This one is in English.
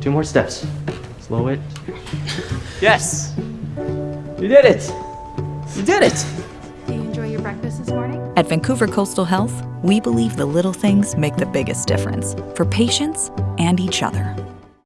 Two more steps. Slow it. Yes! You did it! You did it! Do you enjoy your breakfast this morning? At Vancouver Coastal Health, we believe the little things make the biggest difference for patients and each other.